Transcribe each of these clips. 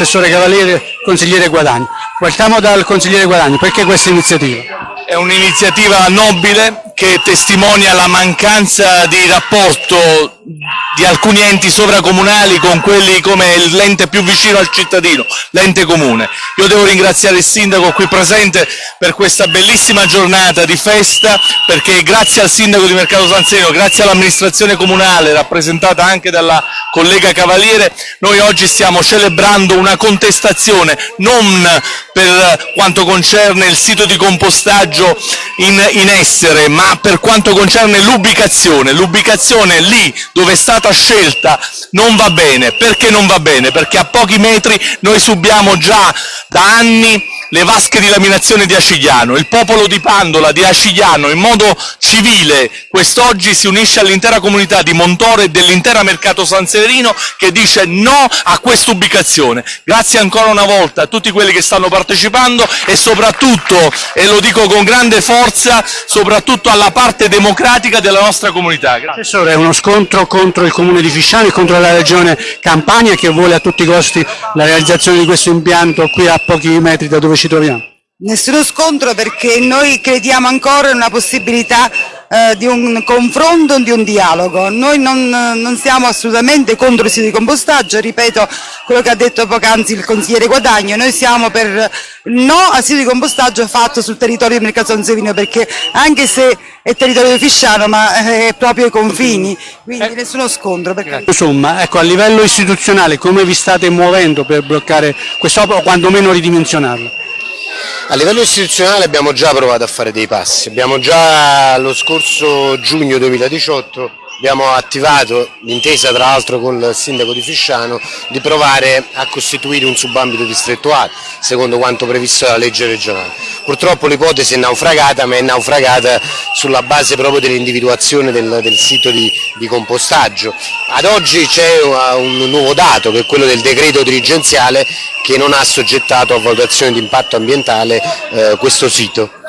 assessore Cavaliere, consigliere Guadagni. Partiamo dal consigliere Guadagni, perché questa iniziativa? È un'iniziativa nobile che testimonia la mancanza di rapporto di alcuni enti sovracomunali con quelli come l'ente più vicino al cittadino, l'ente comune. Io devo ringraziare il sindaco qui presente per questa bellissima giornata di festa, perché grazie al sindaco di Mercato San Serino, grazie all'amministrazione comunale, rappresentata anche dalla collega Cavaliere, noi oggi stiamo celebrando una contestazione non per quanto concerne il sito di compostaggio in, in essere, ma per quanto concerne l'ubicazione. L'ubicazione lì dove è stata scelta non va bene. Perché non va bene? Perché a pochi metri noi subiamo già da anni le vasche di laminazione di Acigliano. Il popolo di Pandola, di Acigliano, in modo civile, quest'oggi si unisce all'intera comunità di Montore e dell'intera Mercato San Severino che dice no a questa ubicazione. Grazie ancora una volta a tutti quelli che stanno partecipando e soprattutto, e lo dico con grande forza, soprattutto alla parte democratica della nostra comunità. Grazie. Assessore, è uno scontro contro il comune di Fisciano e contro la regione Campania che vuole a tutti i costi la realizzazione di questo impianto qui a pochi metri da dove ci troviamo? Nessuno scontro perché noi crediamo ancora in una possibilità eh, di un confronto, di un dialogo. Noi non, non, siamo assolutamente contro il sito di compostaggio, ripeto quello che ha detto poc'anzi il consigliere Guadagno, noi siamo per no al sito di compostaggio fatto sul territorio di Mercato San Sevino perché anche se è territorio fisciano ma è proprio ai confini, quindi eh, nessuno scontro. Perché... Insomma, ecco, a livello istituzionale come vi state muovendo per bloccare quest'opera o quantomeno ridimensionarla? A livello istituzionale abbiamo già provato a fare dei passi, abbiamo già lo scorso giugno 2018 abbiamo attivato l'intesa tra l'altro con il sindaco di Fisciano di provare a costituire un subambito distrettuale secondo quanto previsto dalla legge regionale. Purtroppo l'ipotesi è naufragata ma è naufragata sulla base proprio dell'individuazione del, del, sito di, di, compostaggio. Ad oggi c'è un nuovo dato che è quello del decreto dirigenziale che non ha soggettato a valutazione di impatto ambientale eh, questo sito.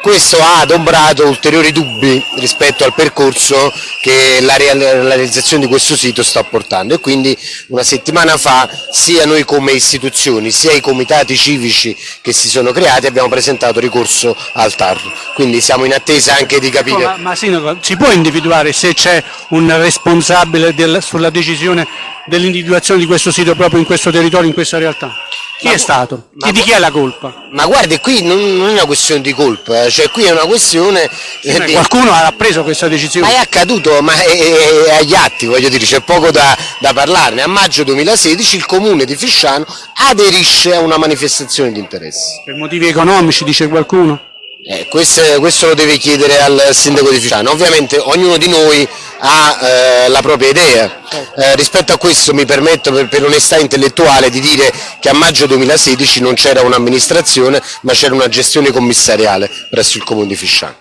Questo ha adombrato ulteriori dubbi rispetto al percorso che la, realizzazione di questo sito sta portando. E quindi una settimana fa sia noi come istituzioni sia i comitati civici che si sono creati abbiamo presentato ricorso al TAR, quindi siamo in attesa anche di capire... Ma, ma Sindaco, si può individuare se c'è un responsabile del, sulla decisione dell'individuazione di questo sito proprio in questo territorio, in questa realtà? Chi ma, è stato? Chi, di chi è la colpa? Ma guardi, qui non, non, è una questione di colpa, eh, cioè qui è una questione... Sì, di... Qualcuno ha preso questa decisione? Ma è accaduto, ma è, è, agli atti, voglio dire, c'è poco da, da, parlarne. A maggio 2016 il comune di Fisciano aderisce a una manifestazione di interesse. Per motivi economici, dice qualcuno? Eh, questo, questo, lo deve chiedere al sindaco di Fisciano. Ovviamente ognuno di noi ha eh, la propria idea. Eh, rispetto a questo mi permetto per, per, onestà intellettuale di dire che a maggio 2016 non c'era un'amministrazione ma c'era una gestione commissariale presso il comune di Fisciano.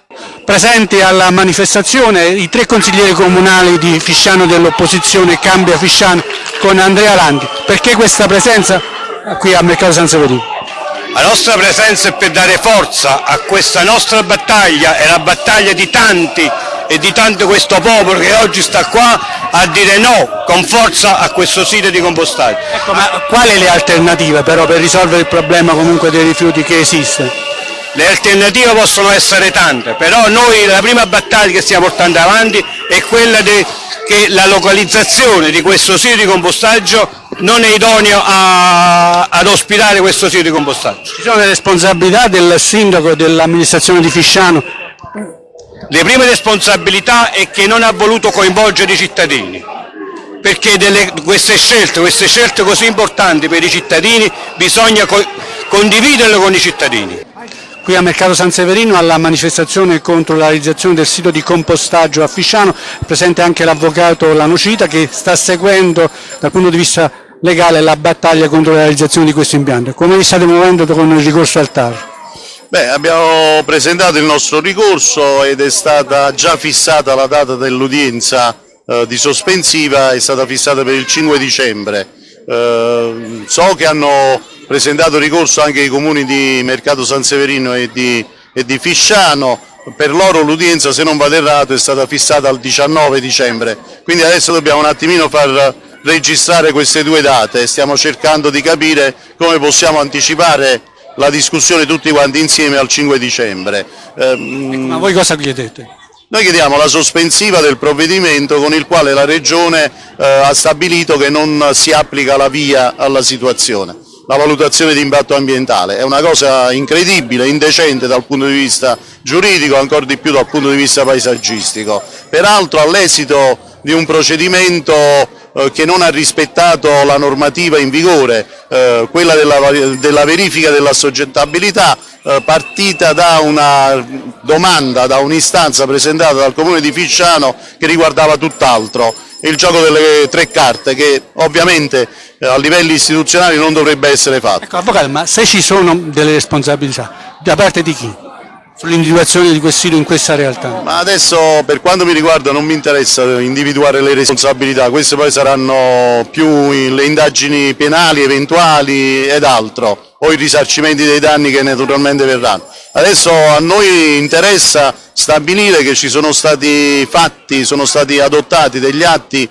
Presenti alla manifestazione i tre consiglieri comunali di Fisciano dell'opposizione Cambia Fisciano con Andrea Landi. Perché questa presenza qui a Mercato San Severino? La nostra presenza è per dare forza a questa nostra battaglia, è la battaglia di tanti e di tanto questo popolo che oggi sta qua a dire no con forza a questo sito di compostaggio. Ecco, ma quali le alternative però per risolvere il problema comunque dei rifiuti che esiste? Le alternative possono essere tante, però noi la prima battaglia che stiamo portando avanti è quella che la localizzazione di questo sito di compostaggio non è idoneo a, ad ospitare questo sito di compostaggio. Ci sono le responsabilità del sindaco e dell'amministrazione di Fisciano? Le prime responsabilità è che non ha voluto coinvolgere i cittadini, perché delle, queste, scelte, queste scelte così importanti per i cittadini bisogna co condividerle con i cittadini. Qui a Mercato San Severino alla manifestazione contro la realizzazione del sito di compostaggio a Fisciano, presente anche l'avvocato Lanocita che sta seguendo dal punto di vista legale la battaglia contro la realizzazione di questo impianto. Come vi state muovendo con il ricorso al TAR? Beh, abbiamo presentato il nostro ricorso ed è stata già fissata la data dell'udienza eh, di sospensiva, è stata fissata per il 5 dicembre. Eh, so che hanno presentato ricorso anche i comuni di Mercato San Severino e di, e di Fisciano, per loro l'udienza se non vado errato è stata fissata al 19 dicembre, quindi adesso dobbiamo un attimino far registrare queste due date, stiamo cercando di capire come possiamo anticipare la discussione tutti quanti insieme al 5 dicembre. Ehm, Ma voi cosa chiedete? Noi chiediamo la sospensiva del provvedimento con il quale la Regione eh, ha stabilito che non si applica la via alla situazione la valutazione di impatto ambientale. È una cosa incredibile, indecente dal punto di vista giuridico, ancora di più dal punto di vista paesaggistico. Peraltro all'esito di un procedimento che non ha rispettato la normativa in vigore, eh, quella della, della verifica dell'assoggettabilità, eh, partita da una domanda, da un'istanza presentata dal Comune di Fisciano che riguardava tutt'altro, il gioco delle tre carte che ovviamente eh, a livelli istituzionali non dovrebbe essere fatto. Ecco, Avvocato, ma se ci sono delle responsabilità, da parte di chi? Sull'individuazione di questo sito in questa realtà? Ma adesso per quanto mi riguarda non mi interessa individuare le responsabilità, queste poi saranno più le indagini penali eventuali ed altro, o i risarcimenti dei danni che naturalmente verranno. Adesso a noi interessa stabilire che ci sono stati fatti, sono stati adottati degli atti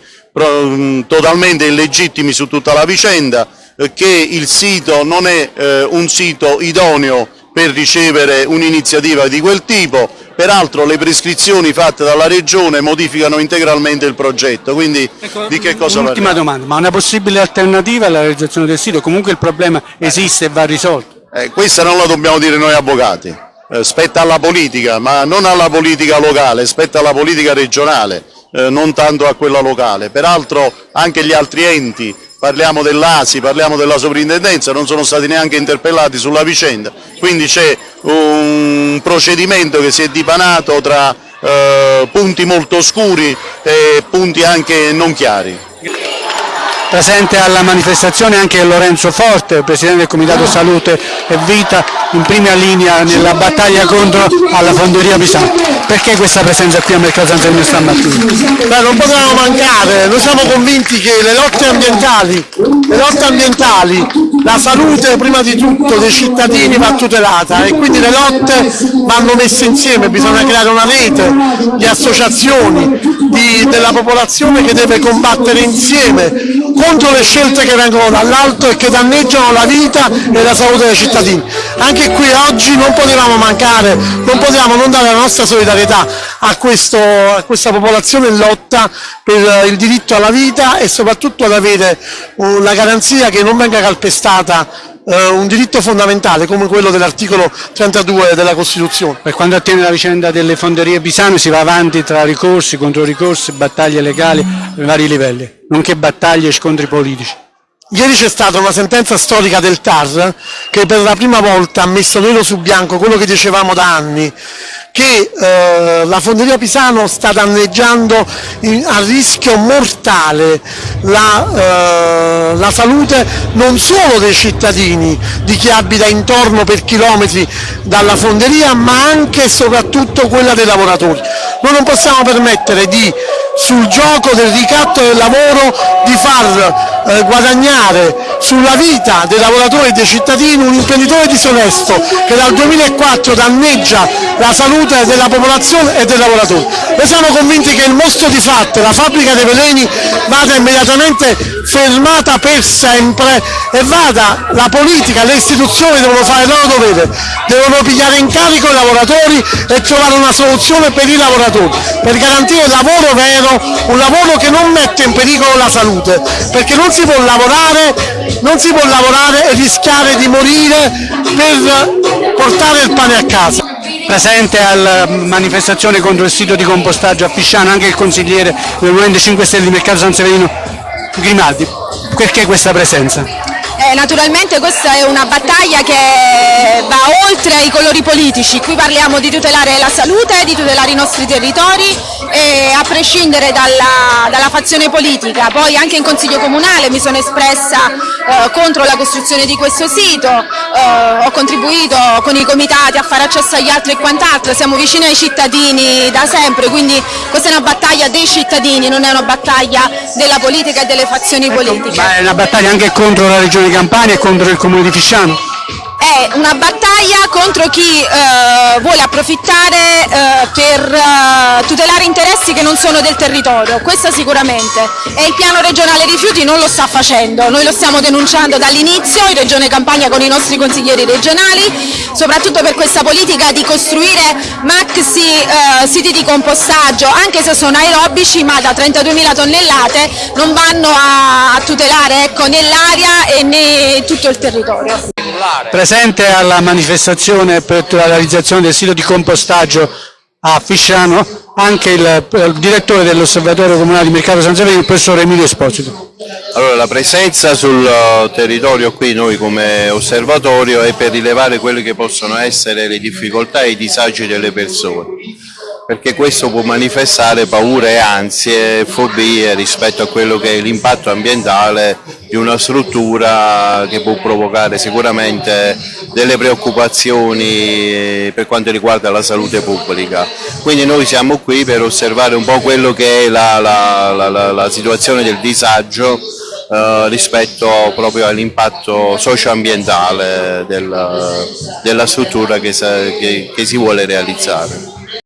totalmente illegittimi su tutta la vicenda, eh, che il sito non è eh, un sito idoneo per ricevere un'iniziativa di quel tipo, peraltro le prescrizioni fatte dalla Regione modificano integralmente il progetto, quindi ecco, di che cosa Ultima domanda, ma una possibile alternativa alla realizzazione del sito? Comunque il problema esiste e va risolto? Eh, questa non la dobbiamo dire noi avvocati, eh, spetta alla politica, ma non alla politica locale, spetta alla politica regionale eh, non tanto a quella locale. Peraltro anche gli altri enti, parliamo dell'ASI, parliamo della sovrintendenza, non sono stati neanche interpellati sulla vicenda, quindi c'è un procedimento che si è dipanato tra eh, punti molto oscuri e punti anche non chiari. Presente alla manifestazione anche Lorenzo Forte, Presidente del Comitato Salute e Vita, in prima linea nella battaglia contro la fonderia Pisano. Perché questa presenza qui a Mercato San Sergio stamattina? Beh, non potevamo mancare, noi siamo convinti che le lotte ambientali, le lotte ambientali la salute prima di tutto dei cittadini va tutelata e quindi le lotte vanno messe insieme, bisogna creare una rete di associazioni di, della popolazione che deve combattere insieme contro le scelte che vengono dall'alto e che danneggiano la vita e la salute dei cittadini. Anche qui oggi non potevamo mancare, non potevamo non dare la nostra solidarietà a, questo, a questa popolazione in lotta per il diritto alla vita e soprattutto ad avere la garanzia che non venga calpestata eh, un diritto fondamentale come quello dell'articolo 32 della Costituzione. Per quanto attiene la vicenda delle fonderie Pisano si va avanti tra ricorsi, contro ricorsi, battaglie legali a vari livelli, nonché battaglie e scontri politici. Ieri c'è stata una sentenza storica del TAR che per la prima volta ha messo nero su bianco quello che dicevamo da anni, che eh, la fonderia Pisano sta danneggiando in, a rischio mortale la, eh, la, salute non solo dei cittadini, di chi abita intorno per chilometri dalla fonderia, ma anche e soprattutto quella dei lavoratori. Noi non possiamo permettere di sul gioco del ricatto del lavoro di far eh, guadagnare sulla vita dei lavoratori e dei cittadini un imprenditore disonesto che dal 2004 danneggia la salute della popolazione e dei lavoratori. Noi siamo convinti che il mostro di Fatte, la fabbrica dei veleni, vada immediatamente fermata per sempre e vada la politica, le istituzioni devono fare il loro dovere, devono pigliare in carico i lavoratori e trovare una soluzione per i lavoratori, per garantire il lavoro vero un lavoro che non mette in pericolo la salute, perché non si può lavorare, non si può lavorare e rischiare di morire per portare il pane a casa. Presente alla manifestazione contro il sito di compostaggio a Pisciano anche il consigliere del Movimento 5 Stelle di Mercato San Severino Grimaldi. Perché questa presenza? Eh, naturalmente questa è una battaglia che va oltre ai colori politici, qui parliamo di tutelare la salute, di tutelare i nostri territori e a prescindere dalla, dalla fazione politica, poi anche in Consiglio Comunale mi sono espressa eh, contro la costruzione di questo sito, eh, ho contribuito con i comitati a fare accesso agli altri e quant'altro, siamo vicini ai cittadini da sempre, quindi questa è una battaglia dei cittadini, non è una battaglia della politica e delle fazioni ecco, politiche. Ma è una battaglia anche contro la regione Campania e contro il comune di Fisciano? È una battaglia contro chi eh, vuole approfittare eh, per eh, tutelare interessi che non sono del territorio, questo sicuramente. E il piano regionale rifiuti non lo sta facendo, noi lo stiamo denunciando dall'inizio in Regione Campania con i nostri consiglieri regionali, soprattutto per questa politica di costruire maxi eh, siti di compostaggio, anche se sono aerobici ma da 32.000 tonnellate non vanno a, a tutelare ecco, né l'aria e né tutto il territorio. Presente alla manifestazione per la realizzazione del sito di compostaggio a Fisciano anche il, il direttore dell'Osservatorio Comunale di Mercato San Severino, il professor Emilio Esposito. Allora, la presenza sul uh, territorio qui noi come osservatorio è per rilevare quelle che possono essere le difficoltà e i disagi delle persone perché questo può manifestare paure, ansie, fobie rispetto a quello che è l'impatto ambientale di una struttura che può provocare sicuramente delle preoccupazioni per quanto riguarda la salute pubblica. Quindi noi siamo qui per osservare un po' quello che è la, la, la, la situazione del disagio eh, rispetto proprio all'impatto socio-ambientale del, della struttura che, che, che si vuole realizzare.